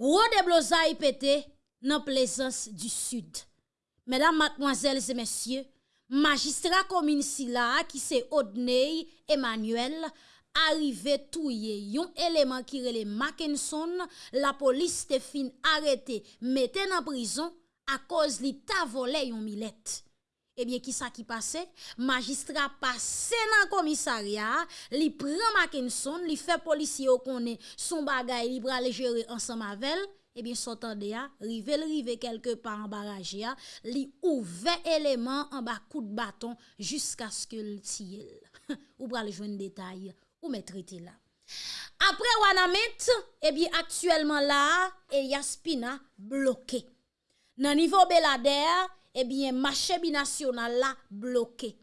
gros déblosaille pété dans plaisance du sud. Mesdames, mademoiselles et messieurs, magistrat commune Silla qui c'est Odney Emmanuel arrivé touye yon élément qui relè Mackinson, la police te fin arrêté, mette en prison à cause li ta volé yon milette. Eh ebyen ki sa ki pase, magistra pase nan komisarya, li pran Mackinson, li fe polisi yo konen son bagay li pral jere ansan mavel, ebyen sotan de ya, rive l rive kelke pa an baraj ya, li ouve eleman an ba kout baton jiska skil tiyel. ou pral jwen detay, ou metriti la. Apre Wanamet, eh ebyen aktuelman la, Elias Pina bloke. Nan nivou Belader, eh bien, marché binational là bloqué.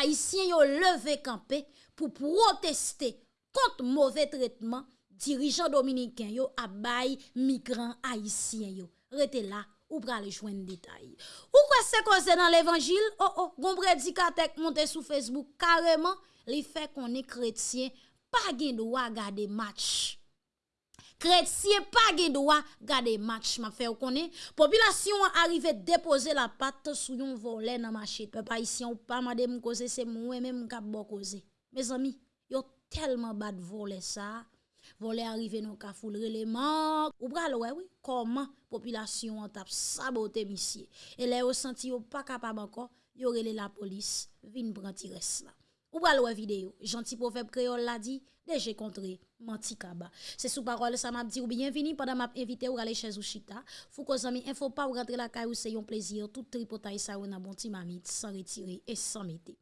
Haïtiens yo levé campé pour protester contre mauvais traitement dirigeants dominicains yo a bay migrants haïtiens yo. Rete là ou pral joindre détail. Ou quoi c'est causé dans l'évangile? Oh oh, gon prédicateur monté sur Facebook carrément, li fait qu'on est chrétien, pas gen droit garder match Kretye pa ge doa gade match ma fe ou konen. Populasyon an arrive depose la pat sou yon volen nan machet. Pe pa isi an ou pa made m koze se mwen men m kap bo koze. Me zami, yo telman bat volen sa. Volen arrive nou ka foulre le man. Ou bral wè wè, oui, koman populasyon an tap sabote misye. E le yo senti yo pa kapab anko, yo rele la polis vin pranti res la. Ou bral wè video, janti profep kreol la di, déjà contré menti kaba. C'est sous parole ça m'a dit ou bienvenue pendant m'a invité ou aller chez Ouchita. Faut que amis info pas ou rentrer la caille c'est un plaisir tout tripotaille ça ou na bon petit mamite sans retirer et sans mettre.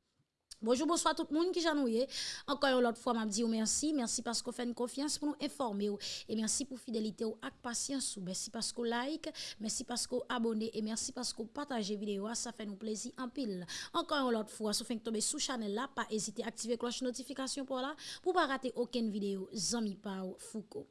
Bonjour, bonsoir tout le monde qui j'ennuie. Encore une autre fois, m'a dit merci. Merci parce que vous faites une confiance pour nous informer. Et merci pour fidélité ou avec patience. Merci parce que like. Merci parce que abonnez. Et merci parce que partagez vidéo. Ça fait nous plaisir en pile. Encore une autre fois, si vous tomber sous channel là, pas hésiter à activer cloche notification pour là, pour pas rater aucune vidéo. Zami Pau Foucault.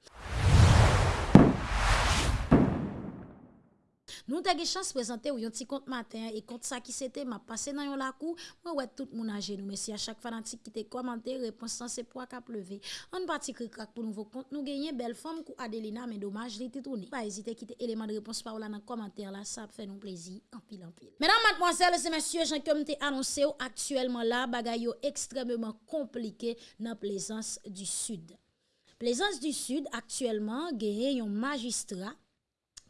Nou te ge chans prezante ou yon ti kont matin, e kont sa ki sete, ma pase nan yon lakou, mwen wè tout moun aje nou, mesi a chak fanatik ki te komante, reponsan se pou ak ap leve. An pati kri krak pou nouvo kont, nou genye bel fom kou Adelina, men domaj li titouni. Pa ezite ki te eleman de repons pa ou la nan komante la, sa ap fè nou plezi, anpil anpil. Menan matmozèl, se mensye, jan kem te anonsè ou aktuelman la, bagay yo ekstremement komplike nan plezans du sud. Plezans du sud, aktuelman, genye yon magistra,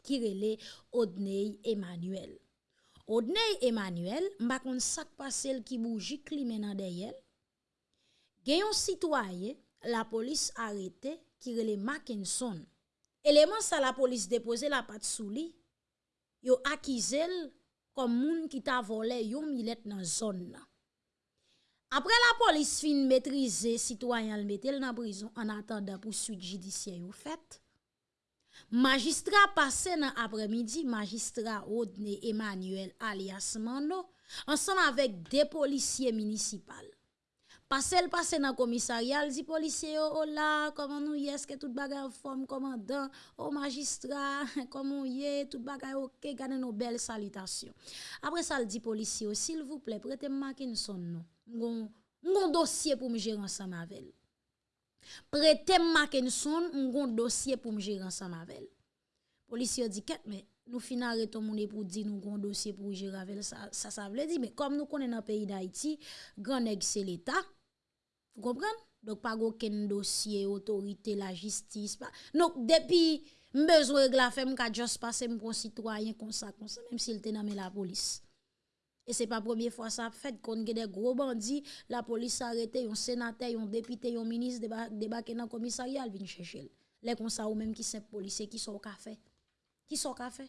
ki rele Odney Emmanuel. Odney Emmanuel, mba kon sak pasel ki bouji kli menan deyel, genyon sitwaye la polis arete ki rele Mackinson. Eleman sa la polis depose la pat sou li, yo akizel kom moun ki ta vole yon milet nan zon nan. Apre la polis fin metrize, sitwayan l metel nan brison an atanda pou suite jidisyen yo fet, Magistrat passé dans après-midi, magistrat Rodney Emmanuel alias Mando, ensemble avec des policiers municipaux. Passé le passé dans le commissariat, dit policier oh là, comment nous y est, que tout bagay forme commandant, oh magistrat, comment y est, tout bagay ok, gardez nos belles salutations. Après ça, il dit policier, s'il vous plaît, prêtez-moi son nom. Mon dossier pour me gérer ensemble avec prêté Mackenson un gon dossier pour me gérer ensemble avec policier dit qu'est mais nous fin arrêter mon pour dire nous gon dossier pour gérer avec ça ça, ça veut dire mais comme nous connaissons dans pays d'Haïti grand c'est l'état. Vous comprenez? Donc pas aucun dossier autorité la justice pas. Donc depuis besoin de la femme qu'a juste passé mon citoyen comme ça comme ça même s'il était dans la police. Et c'est pas la première fois ça fait qu'on a des gros bandits, la police arrête un sénateur, un député, un ministre débarquer dans le commissariat, viennent chercher. Les comme ou même qui sont policiers qui sont au café. Qui sont au café?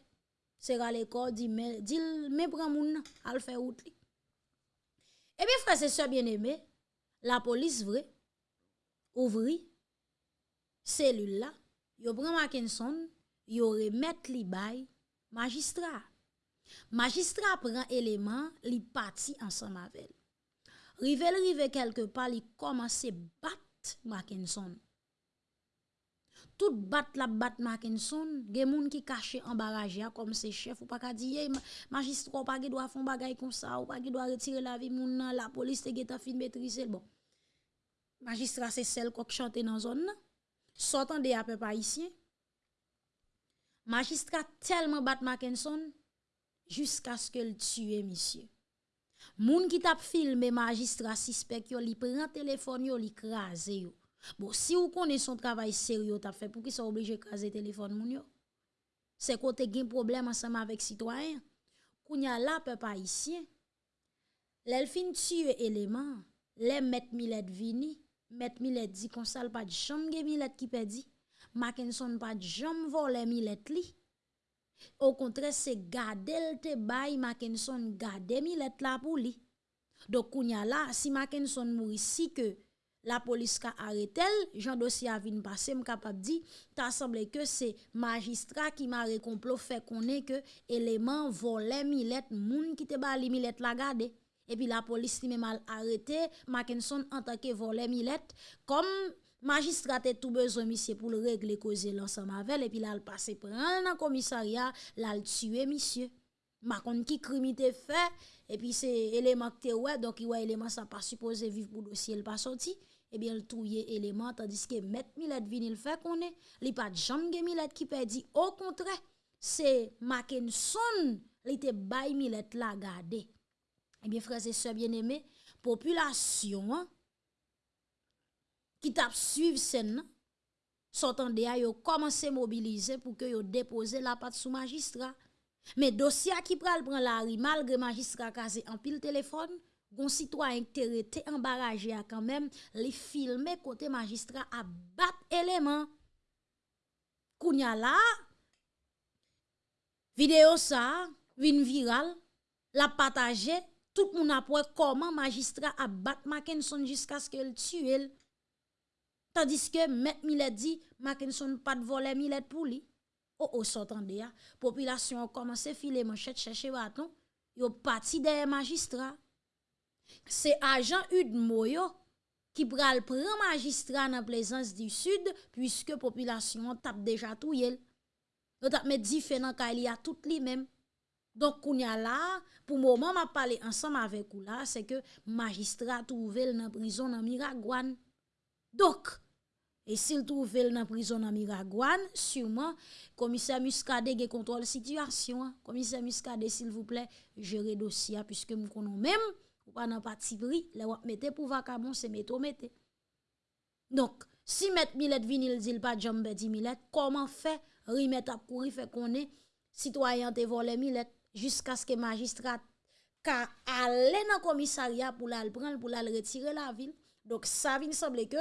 C'est à l'école dit mais dit mais prend moun al faire route. Et bien frère c'est ça bien aimé, la police vrai ouvri cellule là, yo prend Mackinson, yo remet li bay magistrat. Magistrat prend élément, li parti ensemble avec. Rive rive quelque part, li commence battre Mackinson. Tout bat la bat Mackinson, gen moun qui caché en barrage comme ses chef ou pas ka di magistrat pas doit faire bagay comme ça ou pas doit retirer la vie moun la police te geta fin maîtriser bon. Magistrat c'est celle qui chante dans zone. Sortant haïtien. magistrat tellement bat Mackinson jusqu'à ce qu'elle tue monsieur. Moun qui t'a filmé magistrat suspect yo li prend téléphone yo li crasé yo. Bon si vous connaissez son travail sérieux t'a fait pour qui sont obligé craser téléphone moun yo. C'est côté gen problème ensemble avec citoyen. Kounya la peuple haïtien. L'elfin tue élément, les mettre Millet vini, mettre Millet dit qu'on sale pas de chambre Millet qui perdit. Mackinson pas de jambe voler Millet li. Au contraire, c'est garder te bay Mackinson garder Millet la pour lui. Donc kounya là, si Mackinson mourit si que la police a arrêté, Jean dossier a vinn passer, capable dit, t'a semblé que c'est magistrat qui m'a complot fait connaît que élément volé Millet, moun qui te bali Millet la garder. Et puis la police lui mal arrêté Mackinson en tant que volé Millet comme magistrat a tout besoin monsieur pour le régler causer l'ensemble avec et puis là il passe prendre dans commissariat là il tuer monsieur. Macon qui crime fait et puis c'est élément que ouais donc il ouais élément ça pas supposé vivre pour dossier il pas sorti. Et bien le touyer élément tandis que mettre Millet vini le fait qu'on est. Il pas jamais Millet qui perdit au contraire c'est Mackinson il était bay Millet la garder. Eh bien frères et sœurs bien-aimés population hein, ki tap suiv sen nan, sotan de a yo komanse mobilize pou ke yo depose la pat sou magistra. Me dosya ki pral pran la ri, malgre magistra kaze an pil telefon, gon sitwayen te rete embaraje a kanmem, li filme kote magistra a bat eleman. Kounya la, video sa, vin viral, la pataje, tout moun apwe koman magistra a bat Mackenson jiska skil tue el. Tandis ke Met Milet di, Mackinson pat vole Milet pou li. O, oh, o, oh, s'entende ya. Populasyon komanse file manchet chèche baton, yo pati deye magistra. Se ajan ud moyo ki pral pran magistra nan plezans di sud, pwiske populasyon tap deja tou yel. Yo tap me di fè nan ka li a tout li mem. Donk kounya la, pou mouman ma pale ansam avek ou la, se ke magistra touvel nan prizon nan Miragwan. Donc, et s'il trouve dans la prison dans Miragouane, sûrement, commissaire Muscadet a contrôle situation. Commissaire Muscadet, s'il vous plaît, gérez dossier, puisque nous connaissons même, ou pas dans parti pris, les wap mette pour vacabon, c'est mettre mette. Donc, si met Millet vinil dit pas jambe di Millet, comment fait remettre à courir, fait qu'on est citoyen te volé Millet, jusqu'à ce que magistrat ka aller dans commissariat pour la prendre, pour la retirer la ville. Donc, ça vient sembler que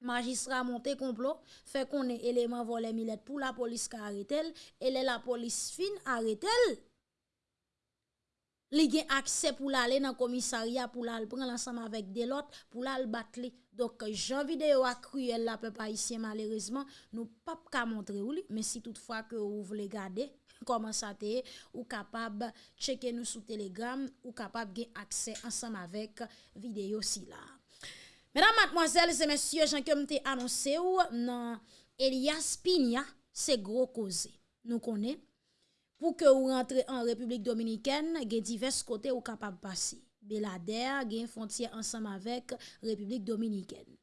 Majistra monte complot, fait qu'on est élément volé milette pour la police qui arrête elle, elle la police fine arrête elle. Li gen akse pou la ale nan komisariya pou la al pren lansam avèk delot pou la al bat li. Dok jan videyo ak kruyel la pe pa isye malerizman nou pap ka montre ou li. Men si toutfwa ke ou vle gade, koman sa te, ou kapab cheke nou sou telegram, ou kapab gen akse ansam avèk videyo si la. Mesdames, mademoiselles et messieurs, j'en comme t'ai annoncé ou non Elias Pina, c'est gros cause. Nous connaissons pour que vous rentrez en République dominicaine, il y a divers côtés où capable passer. Belader, il y a une frontière ensemble avec République dominicaine.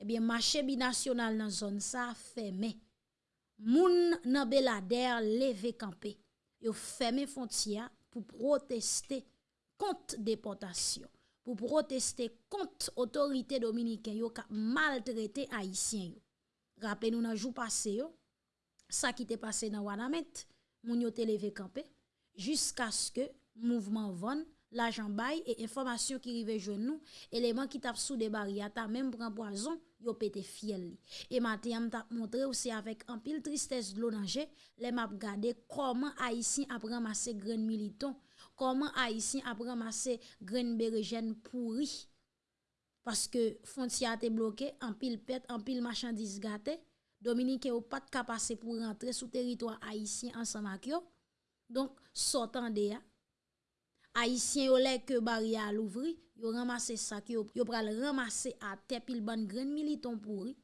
Eh bien, marché binational dans zone ça fermé. Moun nan Belader levé campé. Yo fermé frontière pour protester contre déportation. Pour protester contre autorité dominicaine yo maltraité haïtien yo. Rappelez-nous dans jour passé ça qui était passé dans Wanamet, moun jusqu'à ce que mouvement Von l'argent bail et information qui rive jeune nous élément qui tape sous des barrières même prend poison yo pété fiel et matin t'a montré aussi avec un pile tristesse de l'onanger les m'a regardé comment haïtien a ramassé grain comment Haïtien a ramassé graines bérégène pourri parce que frontière était bloquée, en pile pète, en pile marchandise gâtée. Dominique ou pas de passer pour rentrer sous territoire haïtien ensemble avec yo. Donc sortant de ya haïtien yo lè que barrière l'ouvri, yo ramassé ça yo, yo pral ramasser à terre pile ban graine militant pourri.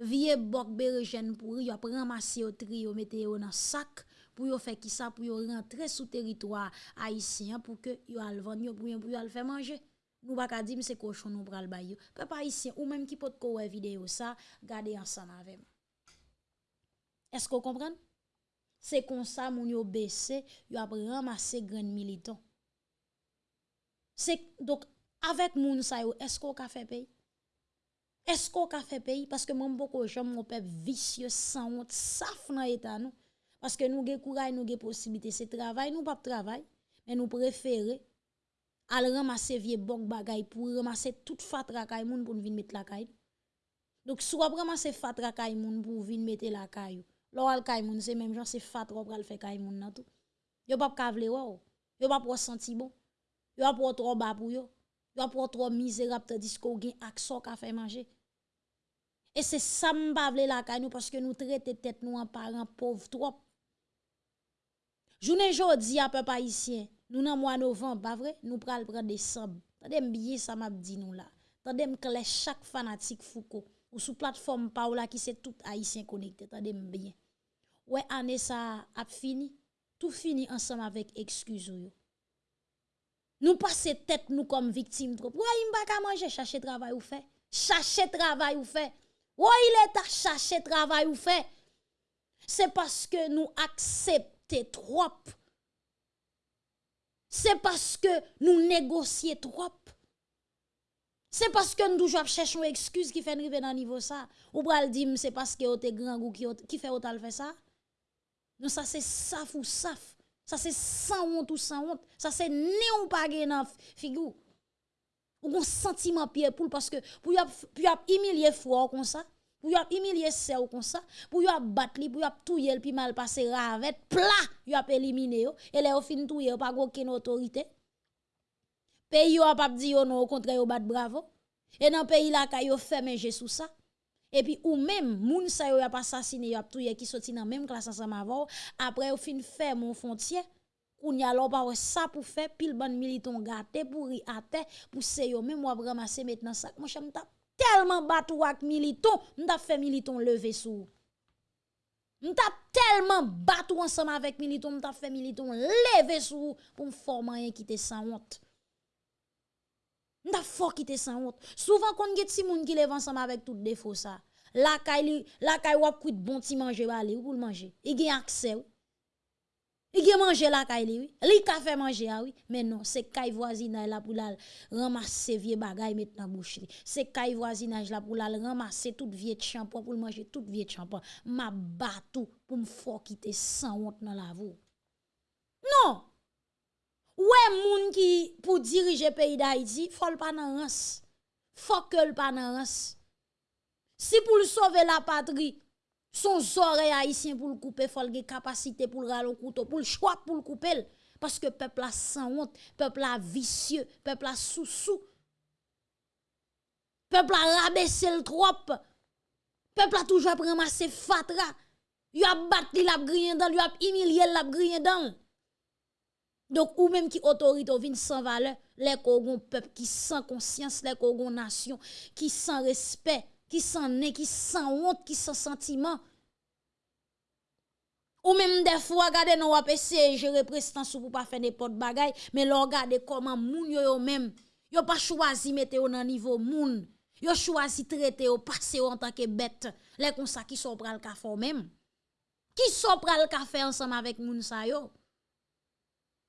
Vieux bok bergen pourri, yo ramassé au tri, yo mette yo dans sac pour yo faire qui ça pour yo rentrer sous territoire haïtien pour que yo al vendre yo pour yo pour faire manger nous pas ka c'est cochon nous pral yo peuple haïtien ou même qui peut ko vidéo ça garder ensemble avec est-ce qu'on comprend? C'est comme ça moun yo baissé, yo a ramassé grand militant. C'est donc avec moun sa yo, est-ce qu'on a fait pays? Est-ce qu'on a fait pays? Parce que moi, beaucoup j'aime mon peuple vicieux, sans honte, saf dans l'état nous. Parce que nous avons courage, nous avons possibilité, c'est travail, nous pas travail, mais nous préférons aller ramasser vieux bon bagay pour ramasser toute fatra kay pour venir mettre la caille. Donc soit ramasser fatra kay moun pour venir mettre la caille. Lo al kay moun c'est même genre c'est fatra pour faire kay moun nan tout. Yo pas kavle wow. Yo pas pour sentir bon. Yo pas trop bas pour yo. Yo pas trop misérable tandis qu'on gen action ka fait manger. Et c'est ça la caille nous parce que nous traiter tête nous en parents pauvres trop. Jounen jodi a pe pa isyen, nou nan mwa novem, ba vre, nou pral pral desem. Tade m biye sa map di nou la. Tade m kle chak fanatik fouko. Ou sou platform pa ou la ki se tout haisyen konekte. Tade m biye. Ouè ane sa ap fini, tout fini ansam avek ekskuzou yo. Nou pase tet nou kom viktim trop. Ouè im baka manje, chache travay ou fe. Chache travay ou fe. Ouè il eta chache travay ou fe. Se paske nou aksep acceptons trop c'est parce que nous négocions trop. C'est parce que nous toujours cherchons une excuse qui fait arriver dans niveau ça. Ou le dire c'est parce que vous grand goût qui, fait autant fait ça. Non, ça c'est saf ou saf. Ça c'est sans honte ou sans honte. Ça c'est néon pas dans figure. Ou un sentiment pied pour parce que pour y humilier froid comme ça pour y humilier ou comme ça, pour y battre li, pour y touyer puis mal passer ravet, plat, y a éliminé et au fin touyer pas aucune autorité. Pays yo pas dit yo non au contraire yo bat bravo. Et dans pays là ka yo fermé sous ça. Et puis ou même moun sa yo a pas assassiné yo a touyer qui sorti dans même classe ensemble avant, après au fin faire mon frontière Koun y a l'on pas ça pour faire pile ban militon gâté pour y até pour se yo même moi ramasser maintenant ça. Moi j'aime tellement battu avec militon, m'ta fait militon lever sous. M'ta tellement battu ensemble avec militon, m'ta fait militon lever sous pour me former qui te sans honte. M'ta fort qui te sans honte. Souvent quand get si moun qui lève ensemble avec tout défaut ça. La kay la kay wap kuit bon ti manger balé ou pour manger. Il gen accès. Il a mangé la caille. Li ka fait manger ah oui, mais non, c'est caille voisinage là pour la ramasser vieux bagay mettre dans bouche C'est caille voisinage là pour la ramasser toute vieux shampoing pour manger toute vieux shampoing. Ma batou pour me faire quitter sans honte dans la voie. Non. Ouais moun qui pour diriger pays d'Haïti, faut pas nan rance. Faut que le pas. Si pour sauver la patrie, son oreilles haïtien pour le couper, faut le capacité pour le râler couteau, pour le choix pour le couper. Parce que peuple a sans honte, peuple a vicieux, peuple a sous-sous. Peuple a rabaissé le trop. Peuple a toujours ramassé fatra. Il a battu, il a grillé dans, il a humilié, il a grillé dans. Donc, ou même qui autorité vient sans valeur, les peuple qui sans conscience, les kogon nation, qui sans respect, qui sans nez, qui sans honte, qui sans sentiment. Ou même des fois, regardez, nous avons essayé de gérer prestance pour pas faire n'importe bagaille, mais regardez comment moun yo yo même, yo pas choisi mettre au niveau moun. Yo choisi traiter au passer en tant que bête. Les comme qui sont pral café même. Qui sont pral café ensemble avec moun sa.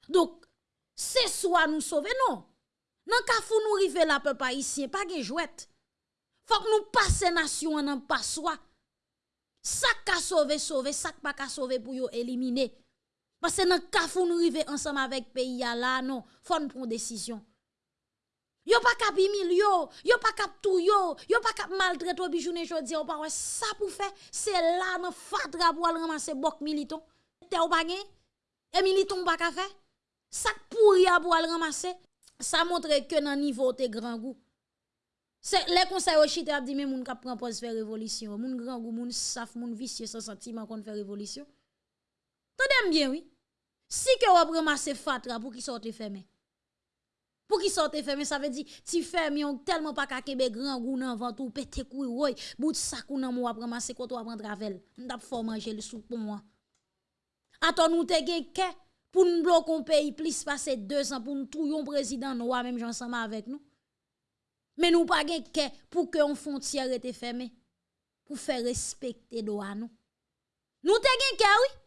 Donc, c'est soit nous sauver non. Nan kafou nous rive la peuple haïtien, pas gen jouette. Faut que nous passer nation en pas soi. Ça ka sauver sauver, ça pas ka sauver pour yo éliminer. Parce que dans cas où nous ensemble avec pays là non, faut nous prendre décision. Yo pas cap yo, yo pas cap tout yo, yo pas cap maltraiter bijoune jodi, pas ça pour faire, c'est là dans fatra pour ramasser bok militon. Te ou pas Et militon pas ka faire? Ça pourri pour ramasser. Ça montre que dans niveau te grand goût. Les conseils au chita dit moun k'ap prend faire révolution, moun grand goût, moun saf, moun vicieux sans sentiment qu'on fait révolution. Tendez bien oui. Si que vous ramasser fatra pour qui sorte fermé. Pour qui sorte fermé, ça veut dire ti ferme yon tellement pas kakebe grand goût nan vent ou pété couille woy, bout sac ou nan moi ramasser quand on prend travel. M'tap fort manger le soupe pour moi. Attends nous te gen ke pour nous bloquer un pays plus passer deux ans pour nous tout président noir même ensemble avec nous. Mais nous pas gen pour que on frontière était fermée pour faire respecter droit nous. Nous te oui.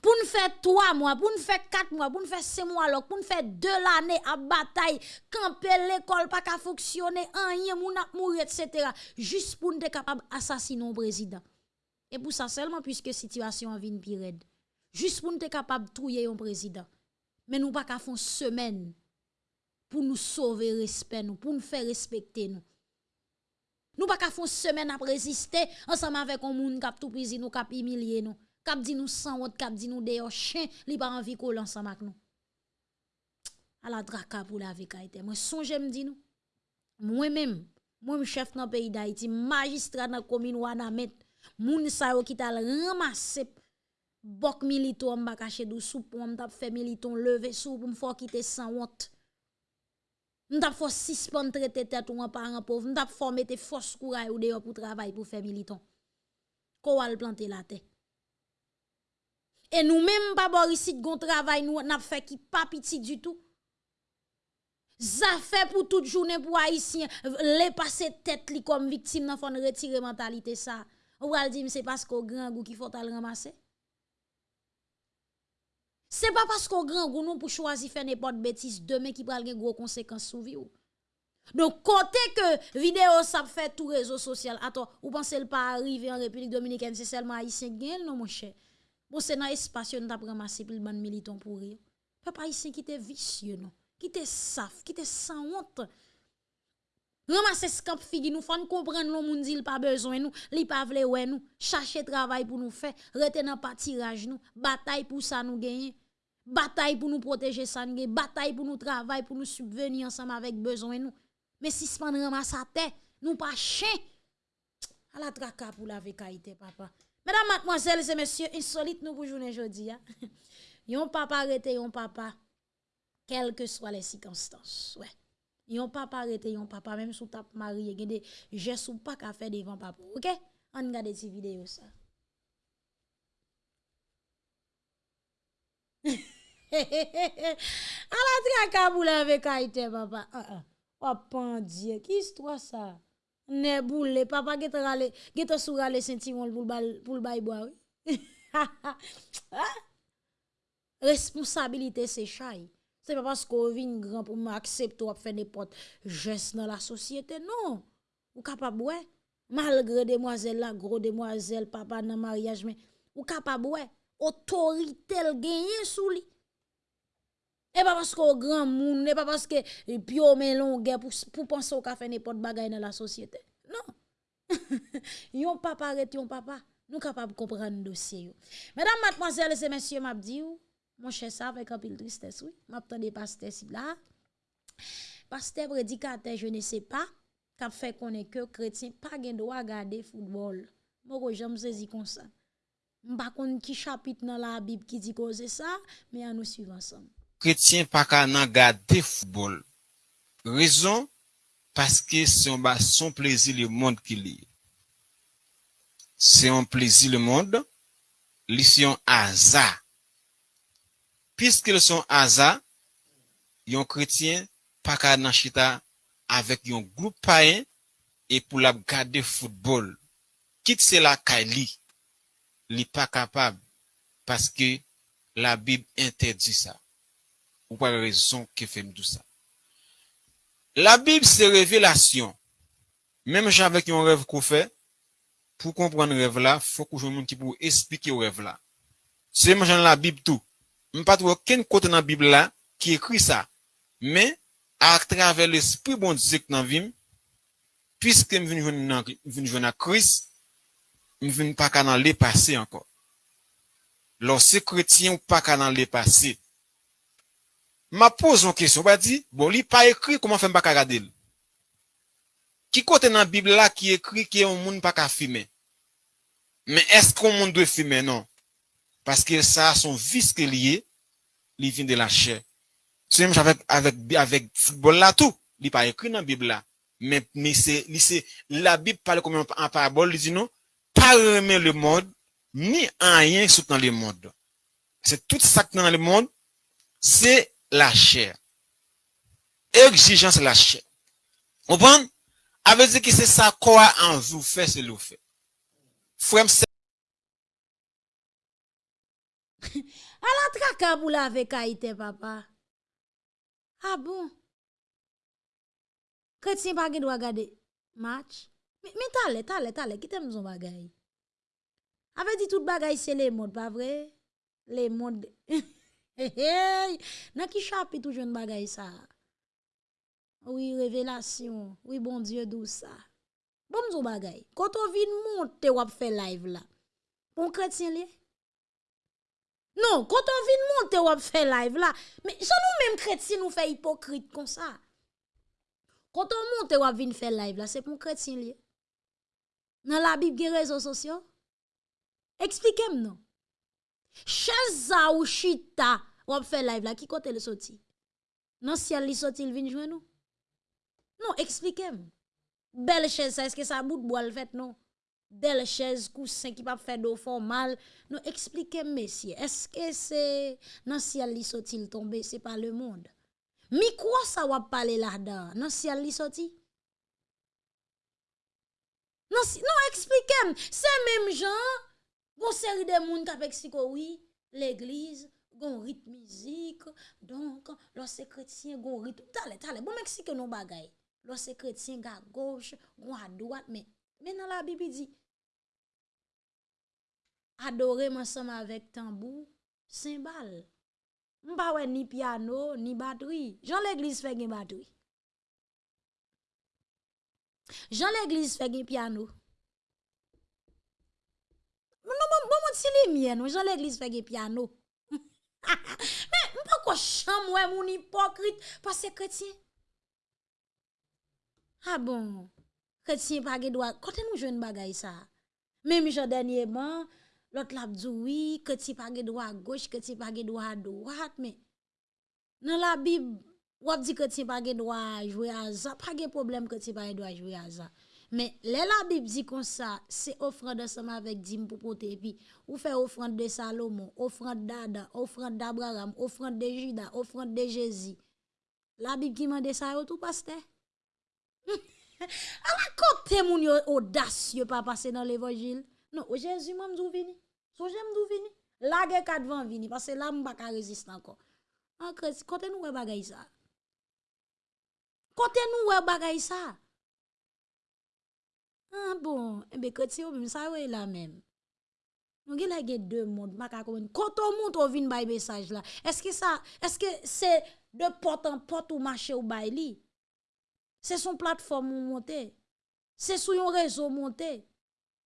pour nous faire trois mois, pour nous faire quatre mois, pour nous faire six mois, pour nous faire deux l'année à bataille, camper l'école pas qu'à fonctionner, rien, a mourir, etc. Juste pour nous être capable d'assassiner le président. Et pour ça seulement, puisque la situation vient pire. Juste pour nous être capable de trouver un président. Mais nous pas qu'à faire une semaine pour nous sauver respect, pour nous faire respecter nous. Nous pas qu'à faire semaine à résister ensemble avec un monde qui tout pris nous, qui humilié nous, qui dit nous sans honte, qui dit nous d'ailleurs chien, li pas envie coller ensemble avec nous. À la draka pour la vie Moi songe me dit nous. Moi-même, moi chef dans pays d'Haïti, magistrat dans commune Wanamet, moun sa yo qui t'a ramassé bok milito en bas caché dou sou pour m't'a fait militon lever sou pour m'fort quitter sans honte. M't'a fait suspendre traiter tête ou un parent pauvre, m't'a fait mettre force courage ou dehors pour travailler pour faire militon. Ko al planter la terre. Et nous même pas bor ici gon travail nous n'a fait qui pas petit du tout. Ça fait pour toute journée pour haïtien les passer tête comme victime nan fon retirer mentalité ça. Ou al dire c'est parce qu'au grand goût qu'il faut al ramasser. C'est pas parce qu'on grand goût nous pour choisir faire n'importe bêtise demain qui pral gen gros conséquences sur vie Donc côté que vidéo ça fait tout réseau social. Attends, ou pensez pas arriver en République dominicaine c'est seulement haïtien gen non mon cher? Bon c'est dans espace on t'a ramasser pile ban militant pour rire. Papa haïtien qui était vicieux qui était saf, qui était sans honte. Ramasser scamp figi nous faut comprendre le monde dit pas besoin nous, li pas vle ouais nous, chercher travail pour nous faire, rete dans pas tirage bataille pour ça nous gagner. Bataille pour nous protéger ça, bataille pour nous travailler, pour nous subvenir ensemble avec besoin nous. Mais si ce pas ramasse à terre, nous pas chien. À la traka pour la vécaïté, papa. Mesdames, mademoiselles et messieurs, insolite nous pour journée aujourd'hui. Hein. Yon papa arrêté, yon papa, quelles que soient les circonstances. Ouais. Yon papa arrêté, yon papa, même sous tape marié, des gestes ou pas qu'à faire devant papa. Ok? On regarde ces vidéos ça. A la traka pou la ve kaite papa. Wapan diye, ki istwa sa Ne boule, papa sou rale sentimol pou l baybo Responsabilite se chay Se pa pasko vin gran pou m aksepto ap fe nepot Jes nan la sosyete, non. Ou kapab we Malgre demwazel la, gro demwazel Papa nan maryaj men Ou kapab we, otoritel genyen sou E pa paske ou gran moun, e pa paske pyo men longè pou, pou panse ou ka fè nepot bagay nan la sosyete. Non. yon papa ret yon papa, nou kapab kompran dosye yo. Mèdam matmozèl se mèsyè map di yo, mwen chè sa fèk apil tristès wè, map tande paste si bla. Paste predikate, je ne se pa, kap fè konen ke kretien pa gen do a gade foutbol. Mwen ko jèm sezi kon sa. Mba kon ki chapit nan la bib ki di koze sa, mè an nou suiv ansam. kretien pa ka nan gade foutbol. Rezon, paske se yon ba son plezi le mond ki li. Se yon plezi le mond, li se yon aza. Piske le son aza, yon kretien pa ka nan chita avek yon goup paen e pou la gade foutbol. Kit se la ka li, li pa kapab paske la bib interdi sa. Ou pa rezon ke fem tout sa. La Bib se revelasyon. Mem javek yon rev kou fe, pou kompran rev la, fok ou joun moun ki pou esplike rev la. Se man jan la Bib tou. M pat wè ken kote nan Bib la ki ekri sa. Men, a travè l'esprit bon dizek nan vim, piske m vin joun a kris, m vin pa ka nan le pase anko. Lò se kretien ou pa ka nan le pase. ma pose yon kesyon, ba di, bon, li pa ekri, koman fèm baka gade l? Ki kote nan Bibla la ki ekri ki yon moun baka fime? Men eskon moun dwe fime, non? Paske sa son vis ke liye, li vin de la chè. Se mèm javèk avèk bol la tou, li pa ekri nan Bibla. Men, men se, li se, la Bib pale koman an parabol, li di nou, pa remè le mod, ni an yen sout nan le mod. Se tout sak nan le mod, se la chair. Exigence la chair. Vous Comprenez? Ça veut dire que c'est ça quoi en vous fait, c'est le fait. Frère, la traka pour avec Haïti, papa. Ah bon? Chrétien pas doit regarder match. Mais, mais tale, tale, t'allez, qui t'aime son bagay? Avec dit tout bagay, c'est les modes, pas vrai? Les modes. hey, Dans qui chapitre tout jeune bagay ça? Oui, révélation. Oui, bon Dieu, d'où ça? Bon, son bagay. Quand on vient monter, ou fait live là. Bon chrétien lié? Non, quand on vient monter, ou fait live là. Mais ça nous même chrétiens nous fait hypocrite comme ça. Quand on monte ou vient faire live là, c'est pour chrétien lié. Dans la Bible, réseaux sociaux. Expliquez-moi non. Chaza ou chita ou faire live là, qui côté le sorti? Non, si elle sorti, il vient jouer nous. Non, expliquez-moi. Belle chaise, est-ce que ça bout de bois le fait non? Belle chaise, coussin qui pas faire d'eau formal. Non, expliquez-moi, messieurs. Est-ce que c'est non si elle sorti, tomber, c'est pas le monde? Mi quoi ça va parler là-dedans? Non, si elle sorti? Non, si, non, expliquez-moi. C'est même gens, Gon seri de moun kapek si koui, l'eglize, gon rit mizik, donk, lò se kretien gon rit, tale, tale, bon Meksike nou bagay, lò se kretien ga goch, gon a doat, men, men nan la Bibi di, adore mansam avèk tambou, sembal, mba wè ni piano, ni bateri, jan l'eglize fè gen bateri, jan l'eglize fè gen piano, Non, bon, bon, si les miens, Jean l'église fait gen piano. Mais, mpa quoi cham wè mon hypocrite, parce que chrétien. Ah bon, chrétien pas gen droit. Quand nous jeune bagay ça? Même Jean dernièrement, L'autre l'a dit oui, tu pas droit à gauche, que tu pas droit à droite, mais dans la Bible, on dit que tu pas droit à jouer à ça, pas de problème tu pas droit Mais là, la Bible dit comme ça, c'est offrande ensemble avec Dim pour porter, puis ou fait offrande de Salomon, offrande d'Adam, offrande d'Abraham, offrande de Judas, offrande de Jésus. La Bible qui m'a ça, tout pasteur. la côté, mon audacieux, pas passer dans l'évangile. Non, Jésus m'a m'dou vini. So j'aime. La ge kat van vini parce que là m'pa ka résiste encore. En côté nous wè bagay ça. Côté nous wè bagay ça. Ah bon, ben côté ou même ça wè la même. Nous gen deux mondes, ma. Quand on monte on vinn bay message là. Est-ce que ça est-ce que c'est de porte en porte ou marché ou bay li? C'est son plateforme ou monter. C'est sur un réseau monter.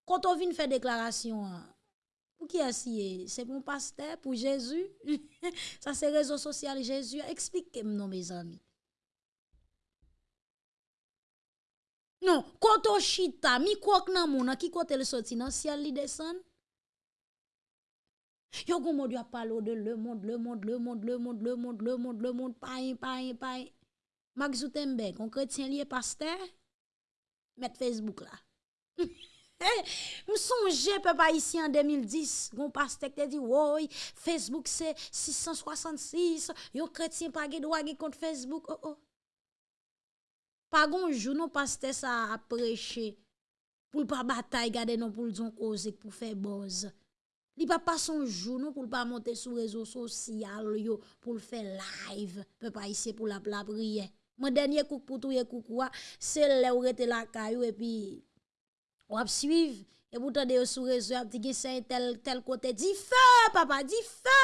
Quand on vient faire déclaration, hein, pour qui est? C'est pour pasteur, pour Jésus. Ça, c'est réseau social Jésus. Expliquez-moi, mes amis. Non, on chita, mi quoi nan moun, qui côté le sorti dans ciel li descend. Yo gon monde a parlé de le monde, le monde, le monde, le monde, le monde, le monde, le monde, paï, paï, paï. Max Zutenberg, on chrétien lié pasteur, mettre Facebook là. Je songe, papa, ici en 2010, mon pasteur te dit, oui, Facebook c'est 666, yo chrétien pas de droit contre Facebook. Oh, oh. Pa gonjou nou paste sa apreche pou pa batay gade nou pou l'don koze pou fe boz. Li pa pa son jounou pou l pa monte sou rezo sosyal yo pou l fe live. Pe pa ise pou la pla priye. Mwen denye kouk poutou ye kouk wwa, se le ou rete la kayou epi wap suiv. E pou tande yo sou rezo ap di gisen tel, tel kote di fe, papa di fe,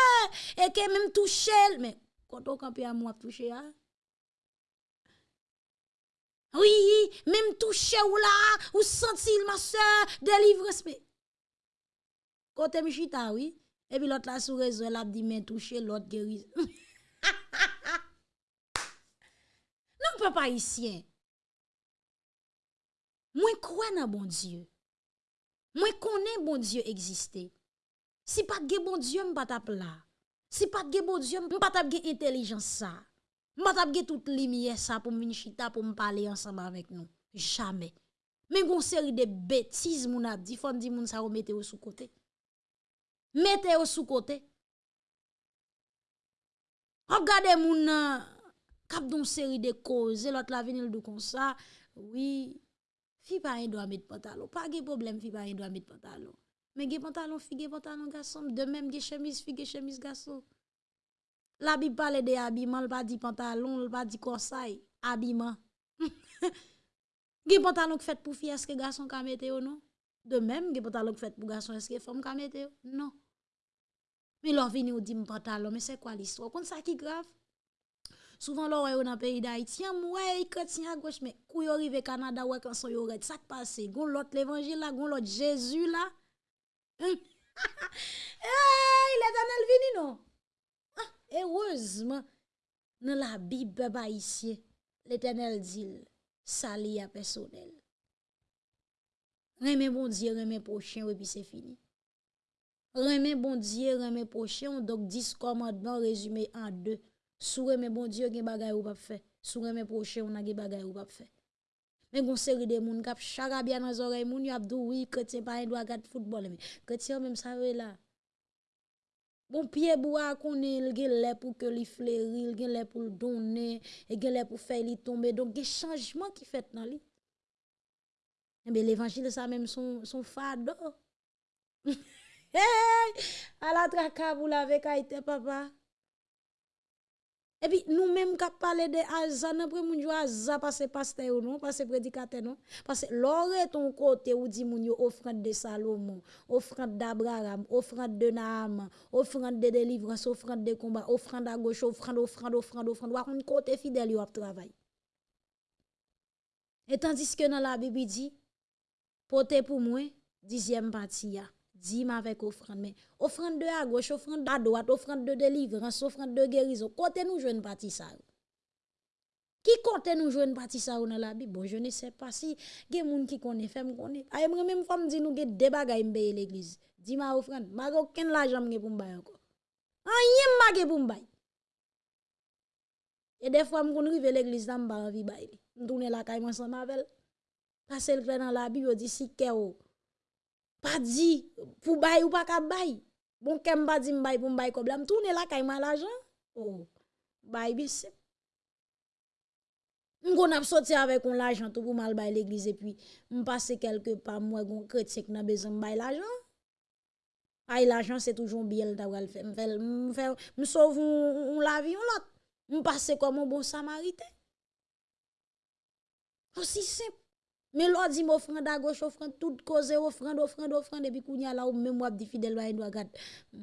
e ke mèm touche. Men, konton kampi a mwa touche ya? Oui, même touché ou là, ou sentir ma soeur, délivrance. Mais, Quand me chita, oui. Et puis l'autre là sur réseau, elle a dit, mais touché, l'autre guérit. non, papa ici. Moi, crois dans bon Dieu. Moi, connais bon Dieu exister. Si pas de bon Dieu, m'pas pas là. Si pas de bon Dieu, je m'pas tape intelligence ça. Mwen tap ge tout li miye sa pou mwen chita pou mwen pale ansama vek nou. Jamais. Men kon seri de betiz moun ap di, fon di moun sa ou mete ou sou kote. Mete ou sou kote. Hop gade moun kap don seri de koze, lot la vinil do kon sa, oui, fi pa yon do a met pantalon. Pa ge problem fi pa yon do a met pantalon. Men ge pantalon fi ge pantalon gasom, de men ge chemise fi ge chemise gasom. La bi pale de abiman, l pa di pantalon, l pa di kosay, abiman. gen pantalon k fèt pou fi, eske gason ka meteo non? De mèm, gen pantalon k fèt pou gason, eske fòm ka meteo? Non. Mi lò vini ou di m pantalon, me se kwa l'istro? Kon sa ki grav? Souvan lò wè ou nan peyi da ityan, mwè yi kretiyan gòch, me kou yo rive Kanada wè kanson yo red, sak pase, goun lot l'evangil la, goun lot Jésus la. Eyyy, le zanel vini non? Heureusement, dans la Bible ici, l'éternel dit, sali à personnel. Remè bon Dieu, remè prochain, et puis c'est fini. Remè bon Dieu, remè prochain, donc 10 commandements résumés en deux. Sou remè bon Dieu, gen bagay ou pas fait. Sou remè prochain, on a gen bagay ou pas fait. Mais gon série de moun kap charabia dans oreilles moun y abdou oui chrétien pas doit regarder football mais chrétien même ça là. Bon pied bois qu'on il gen pour que li fleuri, il gen lè pour donner, et gen lè pour faire li tomber donc des changements qui fait dans li. Eh bien, l'évangile, ça même son, son fardeau. hey, à la vous l'avez kaité, papa. Et puis, nous-mêmes, qui parlé de après, nous jouons Azan, parce que pasteur non, parce que prédicateur non. Parce que l'aurait ton côté, ou dit, moun yo offrande de Salomon, offrande d'Abraham, offrande de Naam, offrande de délivrance, offrande de combat, offrande à gauche, offrande, offrande, offrande, offrande, ou un côté fidèle, ap travail. Et tandis que dans la Bible dit, Pote pour moi, dixième partie, dîme avec offrande. Mais offrande de à gauche, offrande à droite, offrande de délivrance, offrande de guérison. Côté nous, une partie ça. Qui compte nous jouer une partie ça dans la Bible? Bon, je ne sais pas si il y gen moun qui connaît femme connaît. A moi même femme dit nous gen des bagages m'paye l'église. Dis ma offrande, ma aucun l'argent gen pour m'baye encore. Rien ma pour m'baye. Et des fois m'kon rive l'église dans m'ba envie baye. M'tourner la caille ensemble avec elle. Parce qu'elle dans la Bible dit si keo pas dit pour bail ou pas ka bail. Bon, kem pas dit m'bail pour m'bail comme là, m'tourne là kay mal l'argent. Oh, bail bis. M'gon a sorti avec on l'argent tout pour mal bail l'église et puis m'passe quelque part moi gon chrétien qui n'a besoin bail l'argent. L'argent c'est toujours bien le faire. M'fait m'sauve on la vie on l'autre. Comme un bon samaritain. Aussi simple. Men lò di m ofranda goch, ofranda tout koze, ofranda, ofranda, ofranda, epi kounya la ou mè mwap di fidèl wè yon wagat.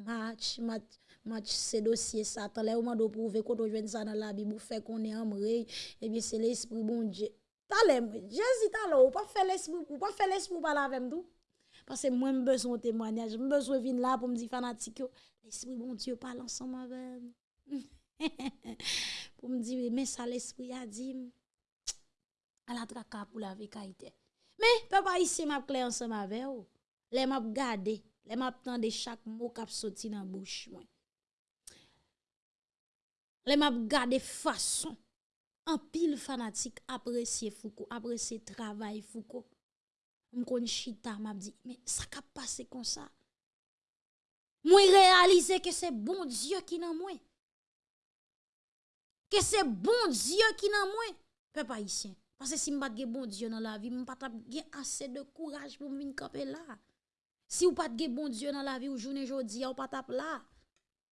Match, match, match, se dosye satan. Lè ou mando prouve koto jwen sa nan la bi, mou fè konè amre, epi se l'esprit bon dje. Talè mwen, jèzi talè ou, pa fè l'esprit, ou pa fè l'esprit pala avèm tou. Pase mwen mbezon temwanyaj, mbezon vin la pou mdi fanatik yo. L'esprit bon dje pala ansan mavèm. pou mdi, men sa l'esprit a dim. À la traka pour la vekaïté. Mais papa ici m'a clair ensemble avec vous. Les m'a gardé, les m'a tande chaque mot qui sorti dans bouche. Les m'a gardé façon en pile fanatique apprécier Foucault, apprécier travail Foucault. M'kon chita m'a dit mais ça ka passé comme ça? Moi réaliser que c'est bon Dieu qui dans moi. Que c'est bon Dieu qui dans moi. Papa ici. Parce que si je pas bon Dieu dans la vie, je pas assez de courage pour venir camper là. Si vous pas de bon Dieu dans la vie, ou journée jodi, ou pas là.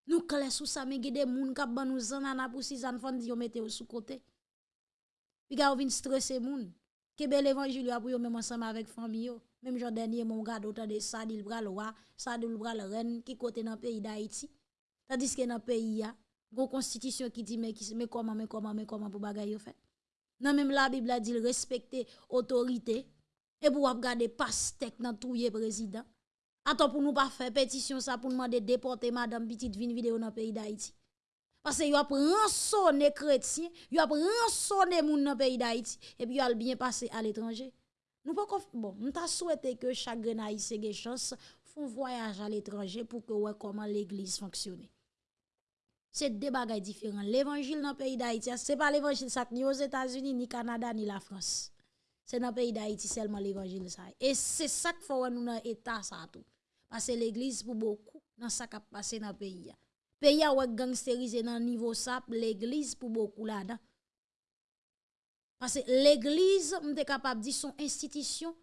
Nous clés sous ça, mais des gens qui ban nous zanana pour six ans, di yo mette sous côté. Puis ga vinn stresser moun. Que bel évangile pour yo même ensemble avec famille. Même jour dernier mon gars autant de ça bras le roi, ça bras le reine qui côté dans pays d'Haïti. Tandis que dans pays a, une constitution qui dit mais mais comment mais comment mais comment pour bagay yo fait? Non, même la Bible a dit respecter autorité. Et pour regarder pastek dans tout le président. Attends, pour nous pas faire pétition ça pour demander déporter madame petite vine vidéo dans le pays d'Haïti. Parce que y a rançonné chrétien, y a rançonné moun dans le pays d'Haïti et puis y a bien passé à l'étranger. Nous pas bon, nous t'a souhaité que chaque haïtien ait chance font voyage à l'étranger pour que ouais comment l'église fonctionne. C'est deux bagages différents. L'évangile dans le pays d'Haïti, ce n'est pas l'évangile ni aux États-Unis, ni Canada, ni la France. C'est dans le pays d'Haïti seulement l'évangile. Et c'est ça qu'il faut nous dans l'état. Parce que l'église, pour beaucoup, dans ça qui a passé dans le pays. Pays a gangsterisé dans le niveau ça, l'église, pour beaucoup là-dedans. Parce que l'église, on est capable de dire, son institution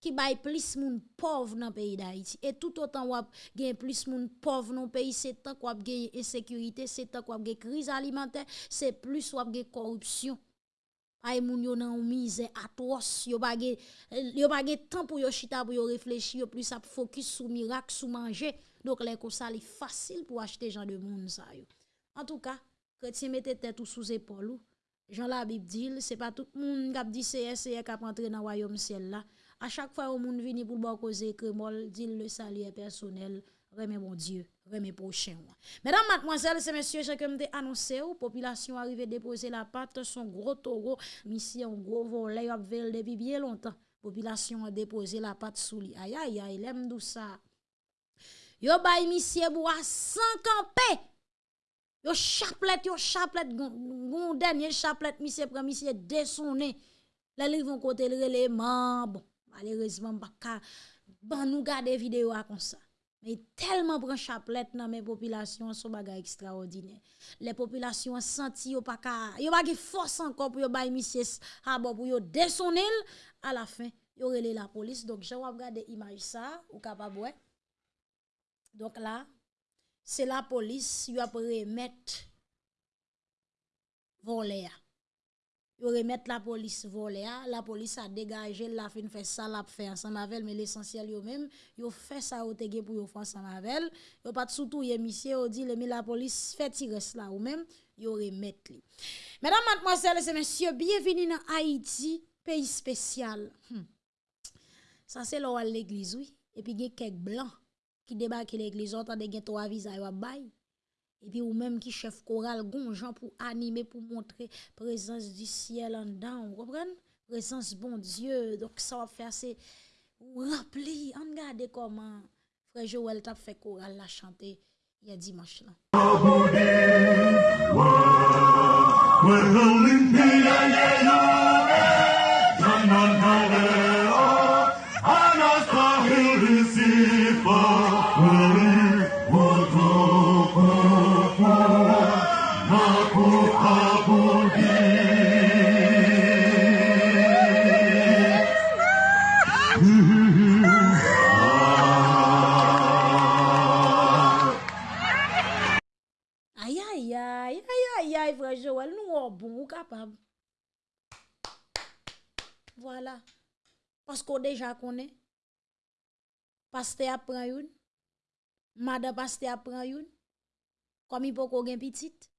qui bail plus moun pauvre dans le pays d'Haïti. Et tout autant wap gen plus moun pauvre dans le pays, c'est tant qu'on gen insécurité, c'est tant qu'on gen crise alimentaire, c'est plus wap gen corruption. Ay moun yo nan misère atroce, yo pa gen yo pa gen temps pour yo chita pour yo réfléchir, yo plus ap focus sur miracle, sur manger. Donc les ça facile pour acheter gens de monde ça yo. En tout cas, chrétien mette tête sous épaule Jean la Bible dit, c'est pas tout monde qui dit c'est c'est qui entrer dans royaume ciel là. À chaque fois où monde vient pour causer que mol dit le salut personnel, remet mon Dieu, remet prochain. Mesdames, mademoiselles et messieurs, j'ai comme annoncé ou population arrive déposer la patte son gros taureau, mission gros volet a vel depuis bien longtemps. Population a déposé la patte sous lui. Aïe aïe aïe, l'aime tout ça? Yo bay monsieur bois sans camper. Yo chapelet, yo chapelet, gon dernier chapelet, monsieur prend monsieur dessonné. Là, ils vont côté le bon malheureusement pas ban nous garder vidéo comme ça. Mais tellement prend chapelet dans mes populations sont bagay extraordinaire. Les populations senti yo pas ka yo pas force encore pour yo bay pour yo descendre à la fin yo relé la police. Donc j'ai regardé image ça ou capable donc là c'est la police yo a remettre voler yo remettre la police volé la police a dégagé la fin fait ça l'a fait ensemble avec mais l'essentiel yo même yo fait ça au tege pour yo faire ensemble avec yo pas surtout yé monsieur dit mais la police fait tirer là ou même yo remettre li mesdames mademoiselles et messieurs bienvenue dans Haïti pays spécial. Hmm. ça c'est là l'église oui. Et puis il quelques blancs qui débarquent l'église. On tande gen trois visages bail et puis ou même qui chef choral gonjan pour animer pour montrer présence du ciel en dedans vous comprenez? Présence bon Dieu. Donc ça va faire c'est rempli on regarde comment frère Joël t'a fait choral la chanter il y a dimanche là. Qu'on déjà connaît. Pasteur apprend une. Madame pasteur apprend une. Comme il peut qu'on gagne petite.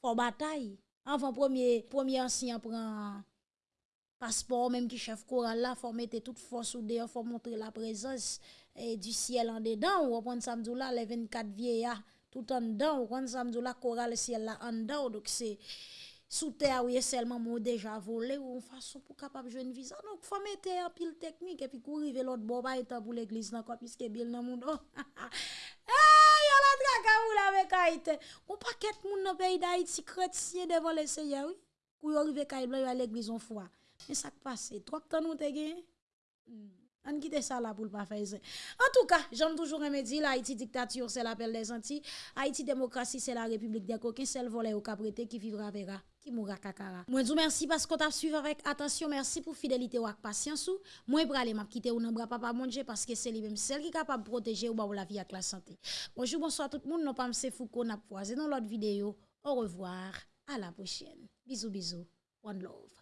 Faut bataille. Avant premier premier ancien prend passeport même qui chef choral là faut mettre toute force ou dehors faut montrer la présence et du ciel en dedans ou prendre samedi là les 24 vieillards tout en dedans ou prendre samedi là choral ciel là en dedans donc c'est sous terre oui seulement moi déjà volé ou en façon pour capable jouer une visa donc faut mettre un pile technique et puis courir l'autre bord pas pour l'église là quoi puisque bien dans monde eh a la ou la avec Haïti on paquet moun dans pays d'Haïti chrétien devant le Seigneur oui pour arriver kay blanc à l'église en foi mais ça passe trop temps nous te gagné? Hmm. On quitte ça là pour pas faire ça. En tout cas, j'aime toujours me dire, Haïti dictature, c'est l'appel des Antilles. Haïti démocratie, c'est la République des coquins. Seul volet au caprété qui vivra verra, qui mourra kakara. Moi, je vous remercie parce qu'on t'a suivi avec attention. Merci pour fidélité ou patience. Moi, je m'a quitter ou n'embra papa manger parce que c'est lui-même celle qui est capable de protéger ou ba la vie avec la santé. Bonjour, bonsoir tout le monde. Nous pas M. Foucault, n'a croisé dans l'autre vidéo. Au revoir. À la prochaine. Bisous, bisous. One love.